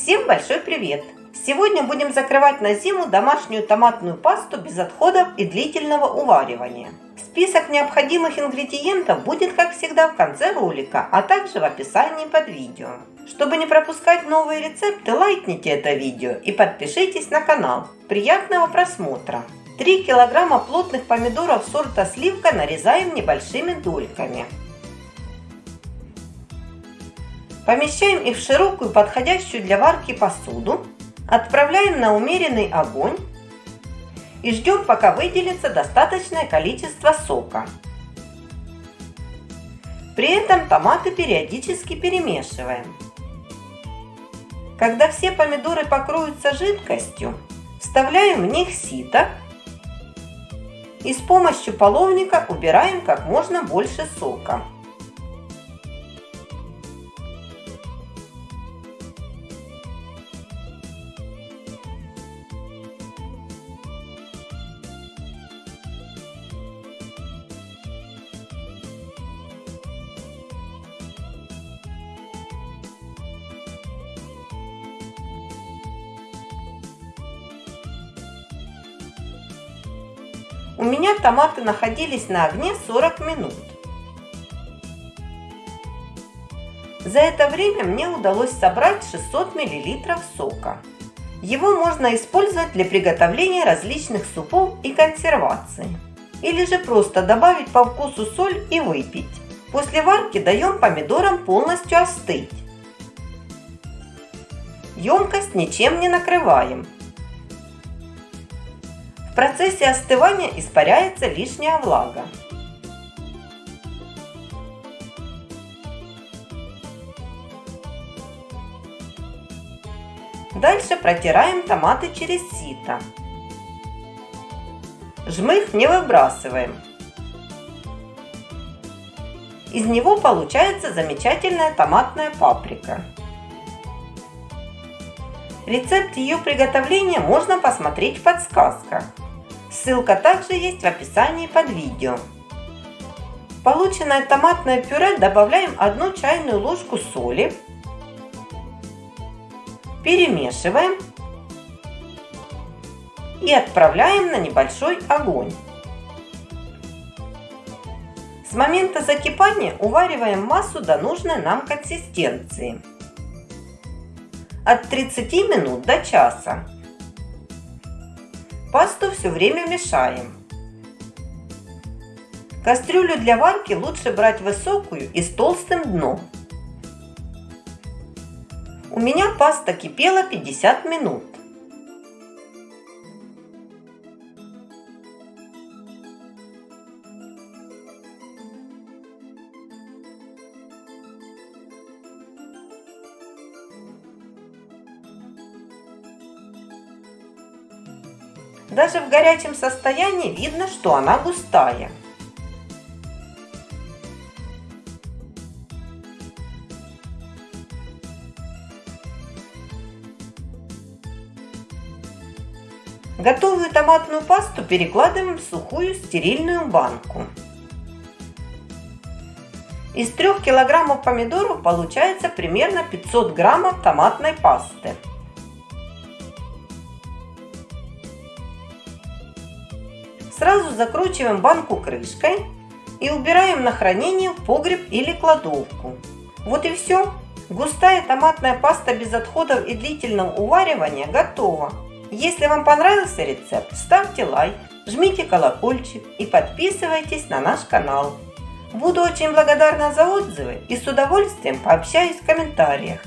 Всем большой привет! Сегодня будем закрывать на зиму домашнюю томатную пасту без отходов и длительного уваривания. Список необходимых ингредиентов будет, как всегда, в конце ролика, а также в описании под видео. Чтобы не пропускать новые рецепты, лайкните это видео и подпишитесь на канал. Приятного просмотра! 3 килограмма плотных помидоров сорта сливка нарезаем небольшими дольками. Помещаем их в широкую, подходящую для варки посуду. Отправляем на умеренный огонь и ждем, пока выделится достаточное количество сока. При этом томаты периодически перемешиваем. Когда все помидоры покроются жидкостью, вставляем в них сито и с помощью половника убираем как можно больше сока. У меня томаты находились на огне 40 минут. За это время мне удалось собрать 600 мл сока. Его можно использовать для приготовления различных супов и консервации. Или же просто добавить по вкусу соль и выпить. После варки даем помидорам полностью остыть. Емкость ничем не накрываем процессе остывания испаряется лишняя влага. Дальше протираем томаты через сито. Жмых не выбрасываем. Из него получается замечательная томатная паприка. Рецепт ее приготовления можно посмотреть в подсказках. Ссылка также есть в описании под видео. Полученное томатное пюре добавляем 1 чайную ложку соли. Перемешиваем. И отправляем на небольшой огонь. С момента закипания увариваем массу до нужной нам консистенции. От 30 минут до часа. Пасту все время мешаем. Кастрюлю для варки лучше брать высокую и с толстым дном. У меня паста кипела 50 минут. Даже в горячем состоянии видно, что она густая. Готовую томатную пасту перекладываем в сухую стерильную банку. Из 3 килограммов помидоров получается примерно 500 граммов томатной пасты. Сразу закручиваем банку крышкой и убираем на хранение в погреб или кладовку. Вот и все. Густая томатная паста без отходов и длительного уваривания готова. Если вам понравился рецепт, ставьте лайк, жмите колокольчик и подписывайтесь на наш канал. Буду очень благодарна за отзывы и с удовольствием пообщаюсь в комментариях.